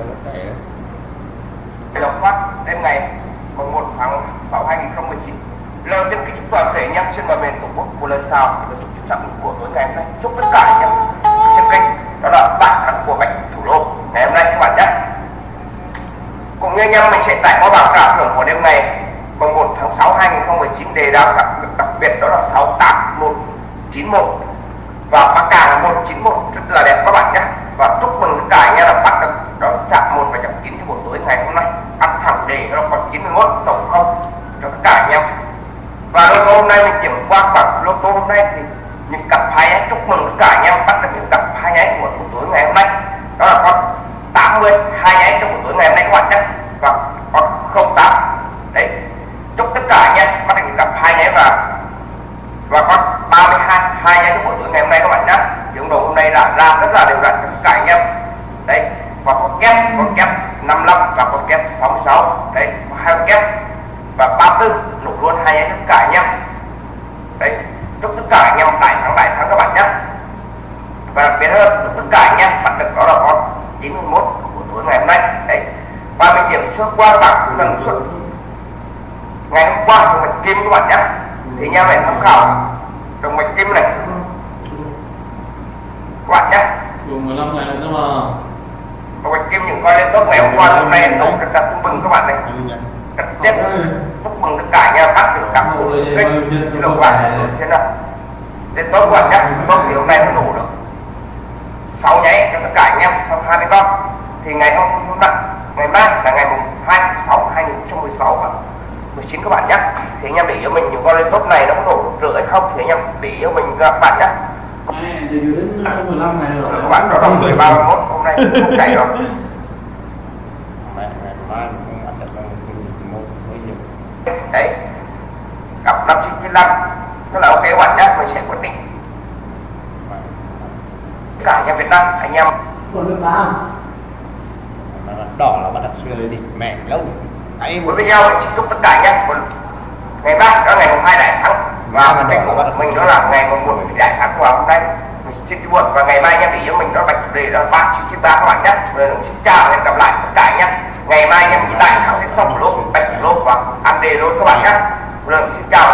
đó là cái đó lộc phát đêm ngày mùng 1 tháng 6 2019 lời tiên kính chúc toàn thể anh em trên bờ miền tổ quốc của lời chào và chúc chúc trọng của tối ngày hôm nay. Chúc tất cả anh em trên kênh đó là bạn thắng của bệnh thủ đô. Ngày hôm nay các bạn nhé. Cũng như anh em mình sẽ tải qua bảng cảm thưởng của đêm ngày mùng 1 tháng 6 2019 đề đáo đặc, đặc biệt đó là 68191 và mắc càng 191 rất là đẹp các bạn nhé và chúc mừng tất cả anh em là bắt được đó chạm một và chạm chín cho buổi tối ngày hôm nay ăn thẳng đề nó còn 91 tổng không cho tất cả anh em. Và lô tô hôm nay mình kiểm qua bằng lô tô hôm nay thì những cặp hai ấy, chúc mừng tất cả anh em bắt được những cặp hai nháy của buổi tối ngày hôm nay. Đó là con 80 hai nháy trong buổi tối ngày hôm nay các bạn nhé. Và con 08 đấy, chúc tất cả anh em bắt được những cặp hai nháy và và con 32 hai nháy trong buổi tối ngày hôm nay các bạn nhé. Những đồ hôm nay là ra rất là đều đặn cho tất cả anh em. Đấy, và con kép con kép 55 và con kép 66 đấy hai con kép và 34 nổ luôn hai anh tất cả anh em. Đấy, chúc tất cả anh em đại thắng đại thắng các bạn nhé. Và đặc biệt hơn, chúc tất cả anh em bạn được đó là con 91 của buổi tối ngày hôm nay. Đấy và mình điểm sơ qua bảng lần suất ngày hôm qua của mình kim các bạn nhé. Thì anh em phải tham khảo. Đồng mạch kim này. Các bạn nhé. Dùng 15 ngày nữa mà bạch kim những coi lên tốt ngày hôm qua hôm nay tổng rất là chúc mừng các bạn này. Rất tiếp chúc mừng tất cả em bắt được cặp của kênh xin lỗi các bạn. trên đó đến tốt các bạn nhé tốt thì hôm nay nó đủ được. Sáu nháy cho tất cả anh em sau 20 con. Thì ngày hôm hôm nay ngày mai là ngày mùng 2 tháng 6 2016 và 19 các bạn nhé. Thì anh em để ý cho mình những con lên top này nó có được rửa hay không thì anh em để ý cho mình các bạn nhé. Thì đến 15 ngày rồi. Các bạn đó là 13 31 hôm nay không chạy rồi mẹ ngày mai không ăn được một mấy giờ đấy. Cặp 5995 nó là ok các bạn nhé mình sẽ quyết định. Tất cả anh em Việt Nam anh em. Còn được làm Mà là đỏ là bắt đặt xưa đi mẹ lâu. Ấy với video mình xin chúc tất cả anh một ngày mai đó ngày mùng hai đại thắng và của mình đó là ngày mùng một đại thắng của hôm nay mình xin chúc buồn và ngày mai anh em để ý mình đó là bạch đề đó ba chín chín ba các bạn nhé rồi xin chào và hẹn gặp lại tất cả anh em ngày mai anh em nhìn lại thắng hết xong lốp bạch lốp và ăn đề luôn các bạn nhé rồi xin chào